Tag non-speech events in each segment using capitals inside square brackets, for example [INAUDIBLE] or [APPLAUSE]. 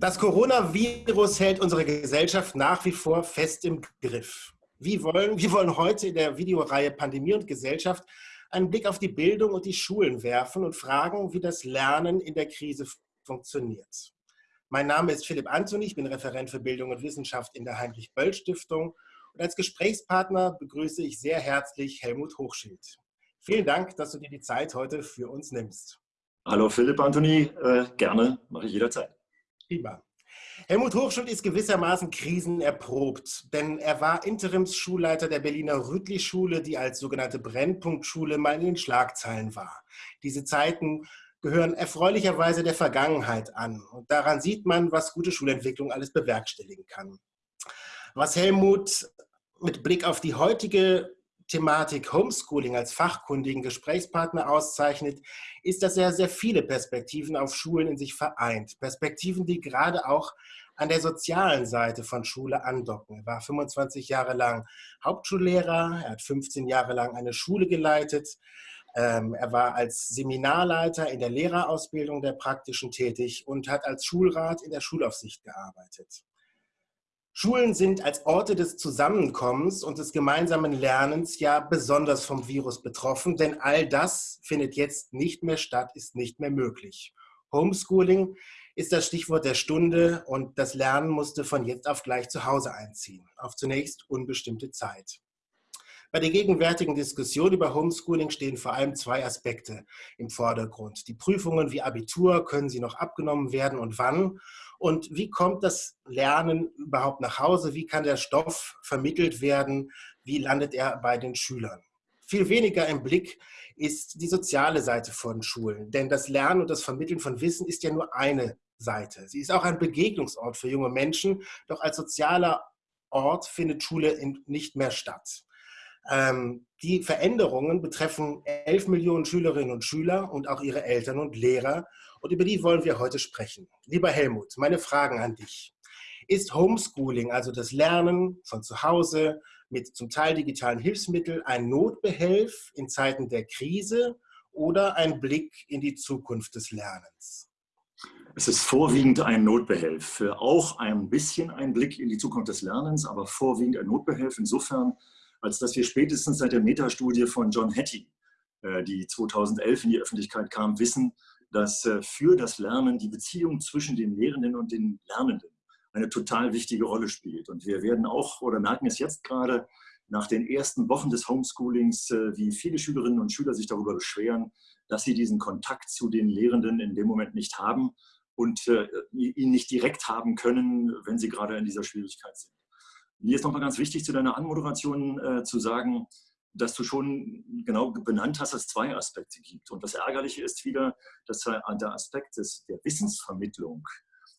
Das Coronavirus hält unsere Gesellschaft nach wie vor fest im Griff. Wir wollen, wir wollen heute in der Videoreihe Pandemie und Gesellschaft einen Blick auf die Bildung und die Schulen werfen und fragen, wie das Lernen in der Krise funktioniert. Mein Name ist Philipp Anthony, ich bin Referent für Bildung und Wissenschaft in der Heinrich-Böll-Stiftung und als Gesprächspartner begrüße ich sehr herzlich Helmut Hochschild. Vielen Dank, dass du dir die Zeit heute für uns nimmst. Hallo Philipp Anthony, äh, gerne, mache ich jederzeit. Prima. Helmut Hochschild ist gewissermaßen krisenerprobt, denn er war Interimsschulleiter der Berliner Rüttli-Schule, die als sogenannte Brennpunktschule mal in den Schlagzeilen war. Diese Zeiten gehören erfreulicherweise der Vergangenheit an. Und daran sieht man, was gute Schulentwicklung alles bewerkstelligen kann. Was Helmut mit Blick auf die heutige Thematik Homeschooling als fachkundigen Gesprächspartner auszeichnet, ist, dass er sehr viele Perspektiven auf Schulen in sich vereint. Perspektiven, die gerade auch an der sozialen Seite von Schule andocken. Er war 25 Jahre lang Hauptschullehrer, er hat 15 Jahre lang eine Schule geleitet, ähm, er war als Seminarleiter in der Lehrerausbildung der praktischen tätig und hat als Schulrat in der Schulaufsicht gearbeitet. Schulen sind als Orte des Zusammenkommens und des gemeinsamen Lernens ja besonders vom Virus betroffen, denn all das findet jetzt nicht mehr statt, ist nicht mehr möglich. Homeschooling ist das Stichwort der Stunde und das Lernen musste von jetzt auf gleich zu Hause einziehen, auf zunächst unbestimmte Zeit. Bei der gegenwärtigen Diskussion über Homeschooling stehen vor allem zwei Aspekte im Vordergrund. Die Prüfungen wie Abitur, können sie noch abgenommen werden und wann? Und wie kommt das Lernen überhaupt nach Hause? Wie kann der Stoff vermittelt werden? Wie landet er bei den Schülern? Viel weniger im Blick ist die soziale Seite von Schulen. Denn das Lernen und das Vermitteln von Wissen ist ja nur eine Seite. Sie ist auch ein Begegnungsort für junge Menschen. Doch als sozialer Ort findet Schule nicht mehr statt. Ähm, die Veränderungen betreffen 11 Millionen Schülerinnen und Schüler und auch ihre Eltern und Lehrer. Und über die wollen wir heute sprechen. Lieber Helmut, meine Fragen an dich. Ist Homeschooling, also das Lernen von zu Hause mit zum Teil digitalen Hilfsmitteln, ein Notbehelf in Zeiten der Krise oder ein Blick in die Zukunft des Lernens? Es ist vorwiegend ein Notbehelf, auch ein bisschen ein Blick in die Zukunft des Lernens, aber vorwiegend ein Notbehelf insofern, als dass wir spätestens seit der Metastudie von John Hattie, äh, die 2011 in die Öffentlichkeit kam, wissen, dass äh, für das Lernen die Beziehung zwischen den Lehrenden und den Lernenden eine total wichtige Rolle spielt. Und wir werden auch oder merken es jetzt gerade nach den ersten Wochen des Homeschoolings, äh, wie viele Schülerinnen und Schüler sich darüber beschweren, dass sie diesen Kontakt zu den Lehrenden in dem Moment nicht haben und ihn nicht direkt haben können, wenn sie gerade in dieser Schwierigkeit sind. Mir ist nochmal ganz wichtig, zu deiner Anmoderation äh, zu sagen, dass du schon genau benannt hast, dass es zwei Aspekte gibt. Und das Ärgerliche ist wieder, dass der Aspekt des, der Wissensvermittlung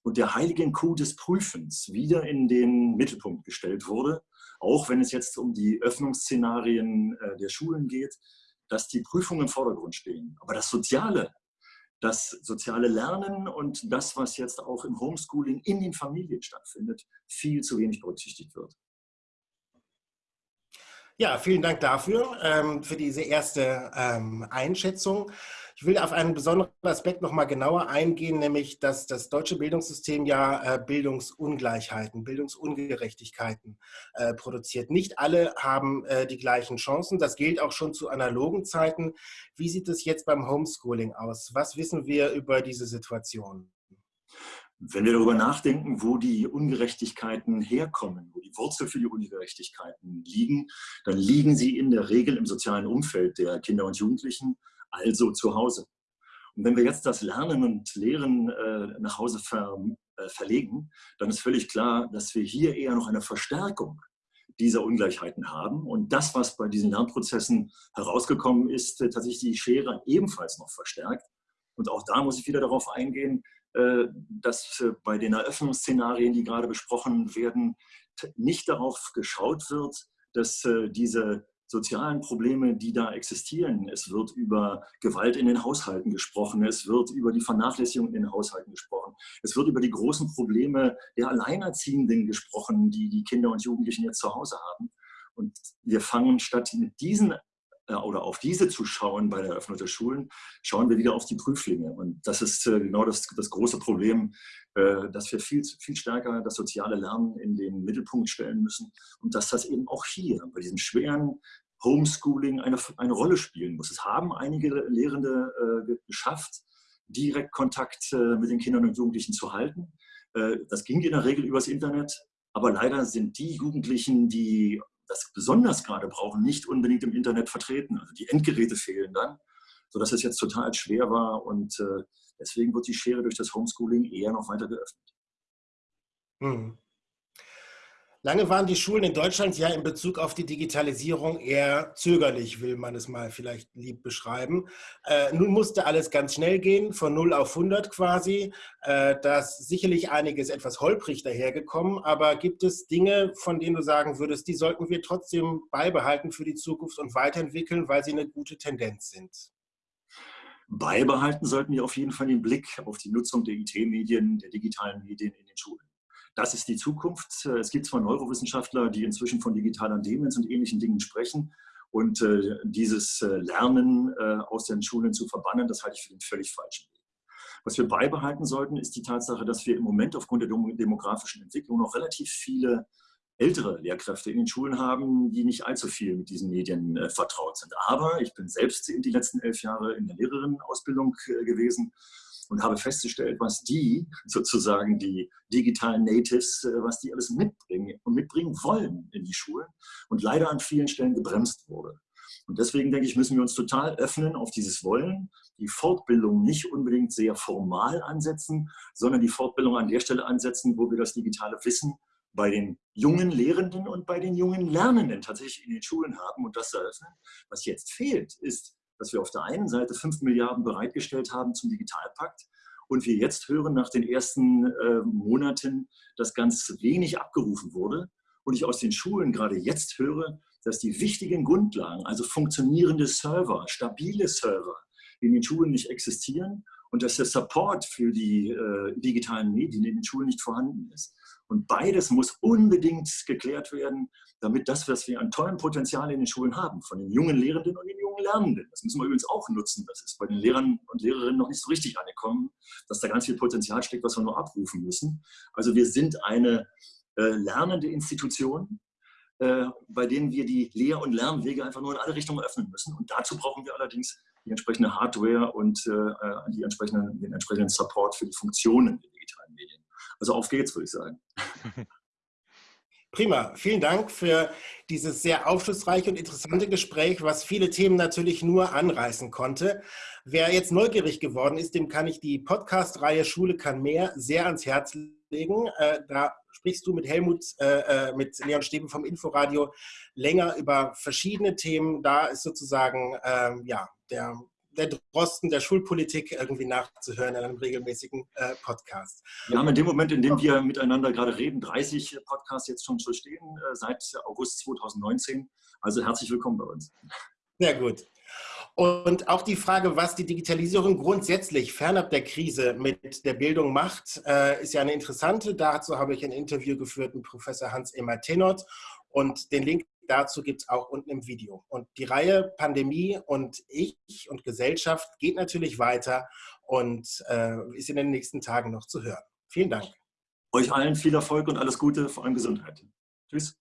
und der heiligen Kuh des Prüfens wieder in den Mittelpunkt gestellt wurde, auch wenn es jetzt um die Öffnungsszenarien äh, der Schulen geht, dass die Prüfungen im Vordergrund stehen. Aber das Soziale, das soziale Lernen und das, was jetzt auch im Homeschooling in den Familien stattfindet, viel zu wenig berücksichtigt wird. Ja, vielen Dank dafür, ähm, für diese erste ähm, Einschätzung. Ich will auf einen besonderen Aspekt noch mal genauer eingehen, nämlich dass das deutsche Bildungssystem ja äh, Bildungsungleichheiten, Bildungsungerechtigkeiten äh, produziert. Nicht alle haben äh, die gleichen Chancen. Das gilt auch schon zu analogen Zeiten. Wie sieht es jetzt beim Homeschooling aus? Was wissen wir über diese Situation? Wenn wir darüber nachdenken, wo die Ungerechtigkeiten herkommen, wo die Wurzel für die Ungerechtigkeiten liegen, dann liegen sie in der Regel im sozialen Umfeld der Kinder und Jugendlichen also zu Hause. Und wenn wir jetzt das Lernen und Lehren äh, nach Hause ver, äh, verlegen, dann ist völlig klar, dass wir hier eher noch eine Verstärkung dieser Ungleichheiten haben. Und das, was bei diesen Lernprozessen herausgekommen ist, äh, tatsächlich die Schere ebenfalls noch verstärkt. Und auch da muss ich wieder darauf eingehen, äh, dass äh, bei den Eröffnungsszenarien, die gerade besprochen werden, nicht darauf geschaut wird, dass diese sozialen Probleme, die da existieren. Es wird über Gewalt in den Haushalten gesprochen, es wird über die Vernachlässigung in den Haushalten gesprochen, es wird über die großen Probleme der Alleinerziehenden gesprochen, die die Kinder und Jugendlichen jetzt zu Hause haben. Und wir fangen statt mit diesen oder auf diese zu schauen bei der Eröffnung der Schulen, schauen wir wieder auf die Prüflinge. Und das ist äh, genau das, das große Problem, äh, dass wir viel, viel stärker das soziale Lernen in den Mittelpunkt stellen müssen und dass das eben auch hier bei diesem schweren Homeschooling eine, eine Rolle spielen muss. Es haben einige Lehrende äh, geschafft, direkt Kontakt äh, mit den Kindern und Jugendlichen zu halten. Äh, das ging in der Regel übers Internet, aber leider sind die Jugendlichen, die das besonders gerade brauchen, nicht unbedingt im Internet vertreten. Also die Endgeräte fehlen dann, sodass es jetzt total schwer war und äh, deswegen wird die Schere durch das Homeschooling eher noch weiter geöffnet. Hm. Lange waren die Schulen in Deutschland ja in Bezug auf die Digitalisierung eher zögerlich, will man es mal vielleicht lieb beschreiben. Äh, nun musste alles ganz schnell gehen, von 0 auf 100 quasi. Äh, da ist sicherlich einiges etwas holprig dahergekommen, aber gibt es Dinge, von denen du sagen würdest, die sollten wir trotzdem beibehalten für die Zukunft und weiterentwickeln, weil sie eine gute Tendenz sind? Beibehalten sollten wir auf jeden Fall den Blick auf die Nutzung der IT-Medien, der digitalen Medien in den Schulen. Das ist die Zukunft. Es gibt zwar Neurowissenschaftler, die inzwischen von digitaler Demenz und ähnlichen Dingen sprechen. Und äh, dieses äh, Lernen äh, aus den Schulen zu verbannen, das halte ich für den völlig falschen Weg. Was wir beibehalten sollten, ist die Tatsache, dass wir im Moment aufgrund der demografischen Entwicklung noch relativ viele ältere Lehrkräfte in den Schulen haben, die nicht allzu viel mit diesen Medien äh, vertraut sind. Aber ich bin selbst die letzten elf Jahre in der Lehrerinnenausbildung äh, gewesen und habe festgestellt, was die sozusagen die digitalen Natives, äh, was die alles mitbringen und mitbringen wollen in die Schulen und leider an vielen Stellen gebremst wurde. Und deswegen denke ich, müssen wir uns total öffnen auf dieses Wollen, die Fortbildung nicht unbedingt sehr formal ansetzen, sondern die Fortbildung an der Stelle ansetzen, wo wir das digitale Wissen bei den jungen Lehrenden und bei den jungen Lernenden tatsächlich in den Schulen haben und das eröffnen. Was jetzt fehlt, ist dass wir auf der einen Seite 5 Milliarden bereitgestellt haben zum Digitalpakt und wir jetzt hören nach den ersten äh, Monaten, dass ganz wenig abgerufen wurde und ich aus den Schulen gerade jetzt höre, dass die wichtigen Grundlagen, also funktionierende Server, stabile Server in den Schulen nicht existieren und dass der Support für die äh, digitalen Medien in den Schulen nicht vorhanden ist. Und beides muss unbedingt geklärt werden, damit das, was wir an tollem Potenzial in den Schulen haben, von den jungen Lehrenden und den jungen Lernenden, das müssen wir übrigens auch nutzen, das ist bei den Lehrern und Lehrerinnen noch nicht so richtig angekommen, dass da ganz viel Potenzial steckt, was wir nur abrufen müssen. Also wir sind eine äh, lernende Institution, äh, bei denen wir die Lehr- und Lernwege einfach nur in alle Richtungen öffnen müssen. Und dazu brauchen wir allerdings die entsprechende Hardware und äh, äh die entsprechenden, den entsprechenden Support für die Funktionen der digitalen Medien. Also auf geht's, würde ich sagen. [LAUGHS] Prima, vielen Dank für dieses sehr aufschlussreiche und interessante Gespräch, was viele Themen natürlich nur anreißen konnte. Wer jetzt neugierig geworden ist, dem kann ich die Podcast-Reihe Schule kann mehr sehr ans Herz legen. Äh, da sprichst du mit Helmut, äh, äh, mit Leon Steben vom Inforadio länger über verschiedene Themen. Da ist sozusagen ähm, ja, der der Drosten der Schulpolitik irgendwie nachzuhören in einem regelmäßigen äh, Podcast. Wir haben in dem Moment, in dem wir miteinander gerade reden, 30 Podcasts jetzt schon zu stehen, äh, seit August 2019. Also herzlich willkommen bei uns. Sehr gut. Und auch die Frage, was die Digitalisierung grundsätzlich fernab der Krise mit der Bildung macht, äh, ist ja eine interessante. Dazu habe ich ein Interview geführt mit Professor Hans-Emma Tenot und den Link dazu gibt es auch unten im Video. Und die Reihe Pandemie und ich und Gesellschaft geht natürlich weiter und äh, ist in den nächsten Tagen noch zu hören. Vielen Dank. Euch allen viel Erfolg und alles Gute, vor allem Gesundheit. Tschüss.